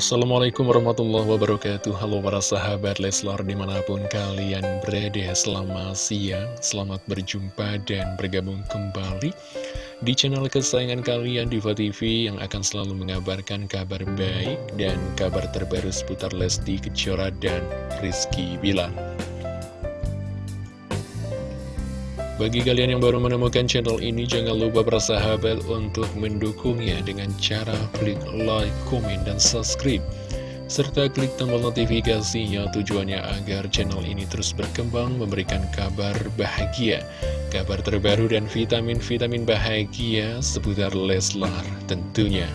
Assalamualaikum warahmatullahi wabarakatuh. Halo para sahabat Leslar di mana pun kalian berada Selamat siang, selamat berjumpa dan bergabung kembali Di channel kesayangan kalian Diva TV Yang akan selalu mengabarkan kabar baik dan kabar terbaru seputar Lesti Kejora dan Rizky Bilar Bagi kalian yang baru menemukan channel ini, jangan lupa bersahabat untuk mendukungnya dengan cara klik like, komen, dan subscribe. Serta klik tombol notifikasinya tujuannya agar channel ini terus berkembang memberikan kabar bahagia, kabar terbaru dan vitamin-vitamin bahagia seputar Leslar tentunya.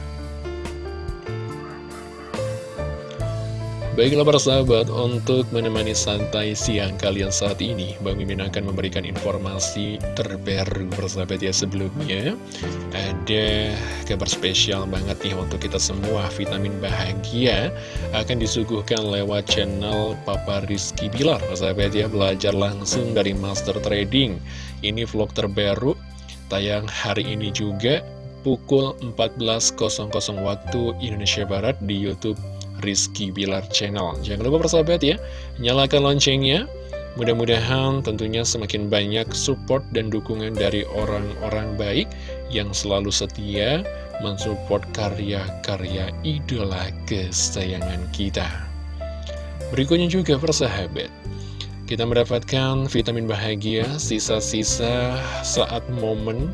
Baiklah para sahabat, untuk menemani santai siang kalian saat ini, Bang Mimin akan memberikan informasi terbaru persahabat ya sebelumnya. Ada kabar spesial banget nih untuk kita semua, vitamin bahagia akan disuguhkan lewat channel Papa Rizky Bilar. Persahabat ya, belajar langsung dari Master Trading. Ini vlog terbaru, tayang hari ini juga pukul 14.00 waktu Indonesia Barat di Youtube Rizky Bilar Channel. Jangan lupa persahabat ya, nyalakan loncengnya. Mudah-mudahan tentunya semakin banyak support dan dukungan dari orang-orang baik yang selalu setia mensupport karya-karya idola kesayangan kita. Berikutnya juga persahabat, kita mendapatkan vitamin bahagia sisa-sisa saat momen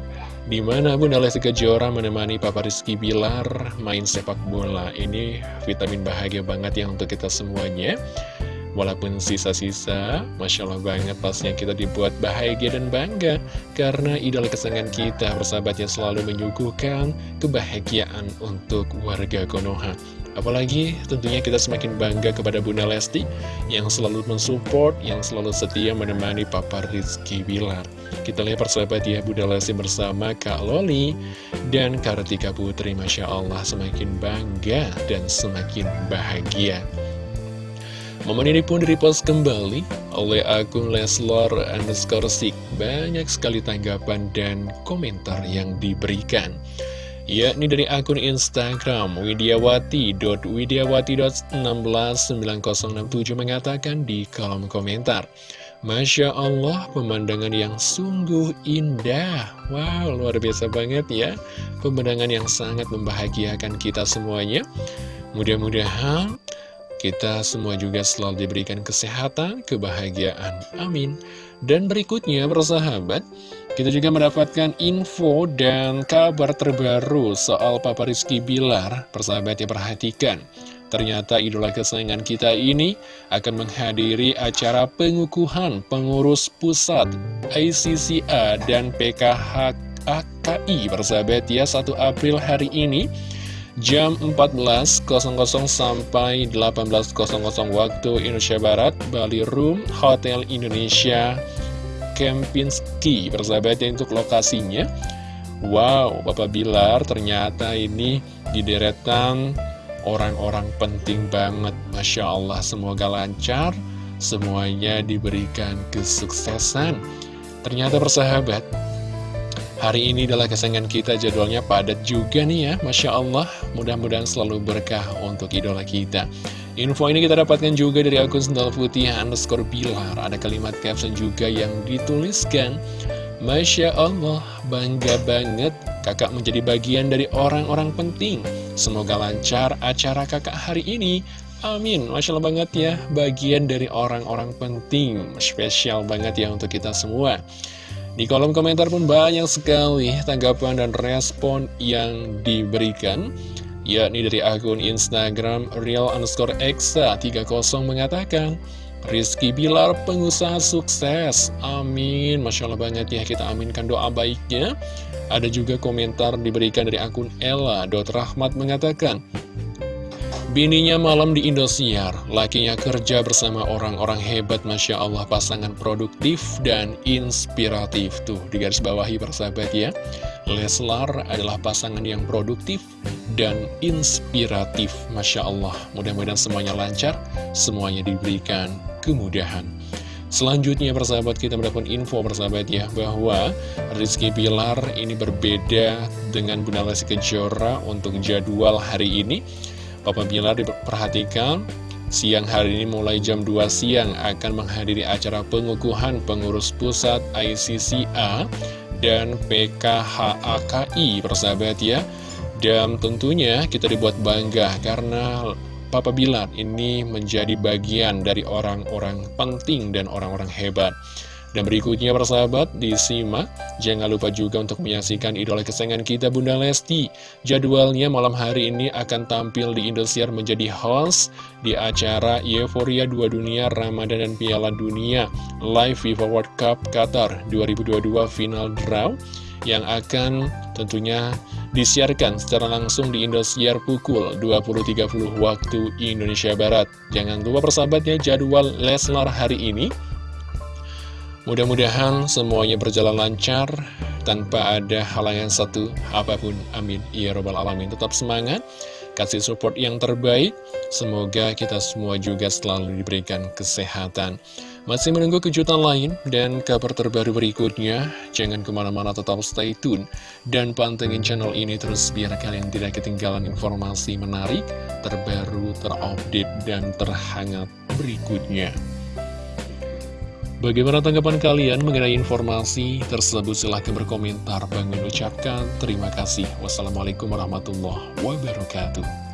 di mana Bunda Lesti Kejora menemani Papa Rizky Bilar main sepak bola. Ini vitamin bahagia banget ya untuk kita semuanya. Walaupun sisa-sisa, Masya Allah banget pasnya kita dibuat bahagia dan bangga Karena idola kesenangan kita, persahabat yang selalu menyuguhkan kebahagiaan untuk warga Konoha Apalagi tentunya kita semakin bangga kepada Bunda Lesti yang selalu mensupport, yang selalu setia menemani Papa Rizky Bilar. Kita lihat persahabat ya Bunda Lesti bersama Kak Loli dan Kartika Putri. Masya Allah semakin bangga dan semakin bahagia. Momen ini pun direpost kembali oleh akun Leslor underscore Banyak sekali tanggapan dan komentar yang diberikan yakni dari akun Instagram widiawati.widiawati.169067 mengatakan di kolom komentar Masya Allah, pemandangan yang sungguh indah. Wow, luar biasa banget ya. Pemandangan yang sangat membahagiakan kita semuanya. Mudah-mudahan kita semua juga selalu diberikan kesehatan, kebahagiaan. Amin. Dan berikutnya, persahabat, kita juga mendapatkan info dan kabar terbaru soal Papa Rizky Bilar. Persahabat ya perhatikan. Ternyata idola kesayangan kita ini akan menghadiri acara pengukuhan pengurus pusat ICCA dan PKHKI persahabat ya 1 April hari ini jam 14.00 sampai 18.00 waktu Indonesia Barat Bali Room Hotel Indonesia Kempinski persahabatnya untuk lokasinya. Wow, Bapak Bilar ternyata ini di deretan orang-orang penting banget. Masya Allah, semoga lancar. Semuanya diberikan kesuksesan. Ternyata persahabat Hari ini adalah kesenangan kita jadwalnya padat juga nih ya Masya Allah Mudah-mudahan selalu berkah untuk idola kita Info ini kita dapatkan juga dari akun Sendal Putih underscore Bilar. Ada kalimat caption juga yang dituliskan. Masya Allah, bangga banget kakak menjadi bagian dari orang-orang penting. Semoga lancar acara kakak hari ini. Amin, Masya Allah banget ya, bagian dari orang-orang penting. Spesial banget ya untuk kita semua. Di kolom komentar pun banyak sekali tanggapan dan respon yang diberikan yakni dari akun Instagram real underscore exa 30 mengatakan Rizky Bilar pengusaha sukses. Amin. Masya Allah banget ya kita aminkan doa baiknya. Ada juga komentar diberikan dari akun Ella Rahmat mengatakan Bininya malam di Indosiar, lakinya kerja bersama orang-orang hebat Masya Allah pasangan produktif dan inspiratif. Tuh di garis bawahi persahabat ya. Leslar adalah pasangan yang produktif dan inspiratif Masya Allah. Mudah-mudahan semuanya lancar, semuanya diberikan kemudahan. Selanjutnya persahabat kita mendapatkan info persahabat ya Bahwa Rizky Pilar ini berbeda dengan Bunda Lesti Kejora untuk jadwal hari ini Papa Bilar diperhatikan Siang hari ini mulai jam 2 siang akan menghadiri acara pengukuhan pengurus pusat ICCA dan PKHAKI persahabat ya. Dan tentunya kita dibuat bangga karena Papa Bilar ini menjadi bagian dari orang-orang penting dan orang-orang hebat dan berikutnya persahabat, disimak. Jangan lupa juga untuk menyaksikan idola kesayangan kita Bunda Lesti. Jadwalnya malam hari ini akan tampil di Indosiar menjadi host di acara Euphoria 2 Dunia Ramadan dan Piala Dunia Live FIFA World Cup Qatar 2022 Final Draw yang akan tentunya disiarkan secara langsung di Indosiar pukul 20.30 waktu Indonesia Barat. Jangan lupa persahabatnya jadwal Leslar hari ini Mudah-mudahan semuanya berjalan lancar tanpa ada halangan satu apa pun. Amin. Ya Robbal Alamin. Tetap semangat, kasih support yang terbaik. Semoga kita semua juga selalu diberikan kesehatan. Masih menunggu kejutan lain dan kabar terbaru berikutnya. Jangan ke mana-mana tetap stay tune dan pantengin channel ini terus biar kalian tidak ketinggalan informasi menarik, terbaru, terupdate, dan terhangat berikutnya. Bagaimana tanggapan kalian mengenai informasi tersebut? Silahkan berkomentar. Bang ucapkan terima kasih. Wassalamualaikum warahmatullahi wabarakatuh.